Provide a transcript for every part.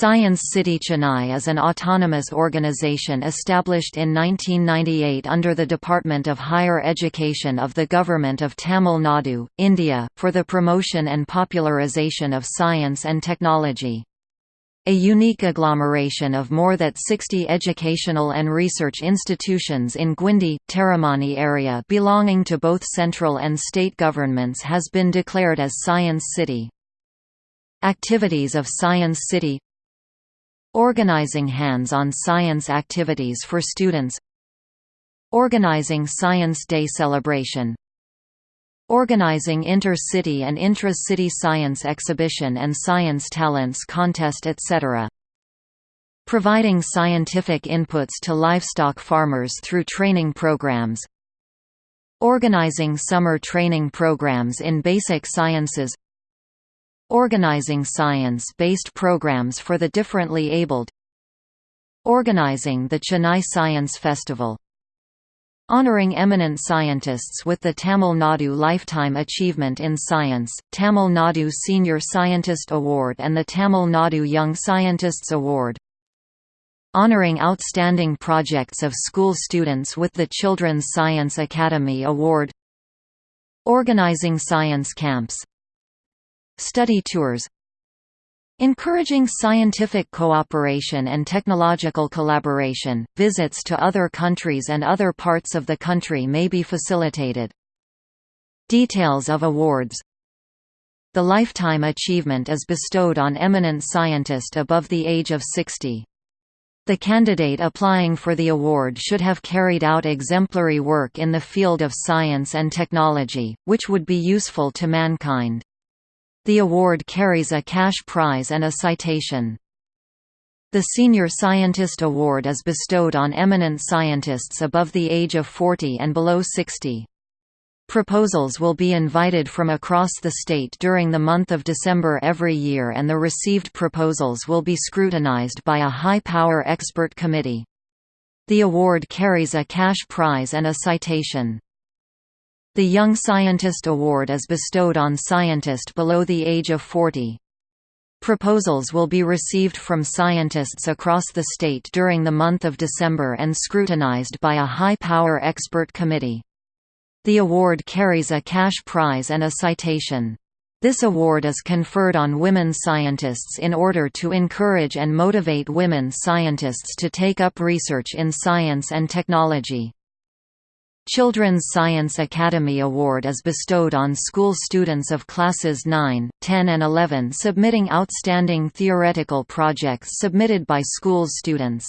Science City Chennai is an autonomous organization established in 1998 under the Department of Higher Education of the Government of Tamil Nadu, India, for the promotion and popularization of science and technology. A unique agglomeration of more than 60 educational and research institutions in Guindy, Taramani area belonging to both central and state governments has been declared as Science City. Activities of Science City Organizing hands-on science activities for students. Organizing Science Day celebration. Organizing inter-city and intra-city science exhibition and science talents contest etc. Providing scientific inputs to livestock farmers through training programs. Organizing summer training programs in basic sciences Organizing science-based programs for the differently abled Organizing the Chennai Science Festival Honoring eminent scientists with the Tamil Nadu Lifetime Achievement in Science, Tamil Nadu Senior Scientist Award and the Tamil Nadu Young Scientists Award Honoring outstanding projects of school students with the Children's Science Academy Award Organizing science camps Study tours Encouraging scientific cooperation and technological collaboration, visits to other countries and other parts of the country may be facilitated. Details of awards The Lifetime Achievement is bestowed on eminent scientist above the age of 60. The candidate applying for the award should have carried out exemplary work in the field of science and technology, which would be useful to mankind. The award carries a cash prize and a citation. The Senior Scientist Award is bestowed on eminent scientists above the age of 40 and below 60. Proposals will be invited from across the state during the month of December every year and the received proposals will be scrutinized by a high-power expert committee. The award carries a cash prize and a citation. The Young Scientist Award is bestowed on scientist below the age of 40. Proposals will be received from scientists across the state during the month of December and scrutinized by a high-power expert committee. The award carries a cash prize and a citation. This award is conferred on women scientists in order to encourage and motivate women scientists to take up research in science and technology. Children's Science Academy Award is bestowed on school students of classes 9, 10 and 11 submitting outstanding theoretical projects submitted by school's students.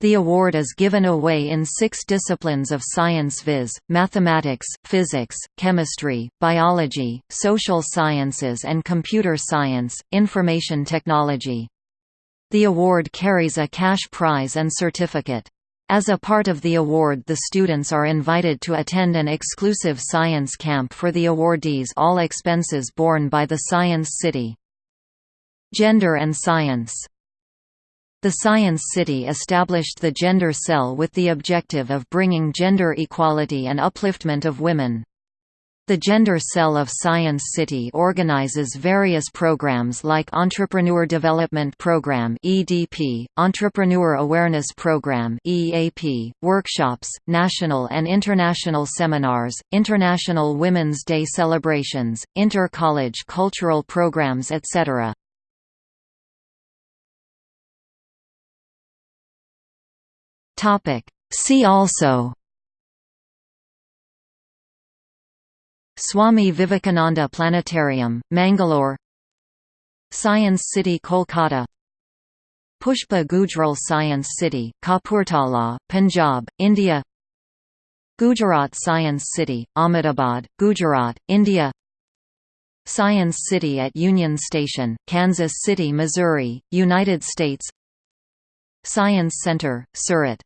The award is given away in six disciplines of science viz., mathematics, physics, chemistry, biology, social sciences and computer science, information technology. The award carries a cash prize and certificate. As a part of the award the students are invited to attend an exclusive science camp for the awardees all expenses borne by the Science City. Gender and Science The Science City established the Gender Cell with the objective of bringing gender equality and upliftment of women. The Gender Cell of Science City organizes various programs like Entrepreneur Development Program (EDP), Entrepreneur Awareness Program (EAP), workshops, national and international seminars, International Women's Day celebrations, inter-college cultural programs etc. Topic: See also Swami Vivekananda Planetarium, Mangalore. Science City Kolkata. Pushpa Gujral Science City, Kapurthala, Punjab, India. Gujarat Science City, Ahmedabad, Gujarat, India. Science City at Union Station, Kansas City, Missouri, United States. Science Center, Surat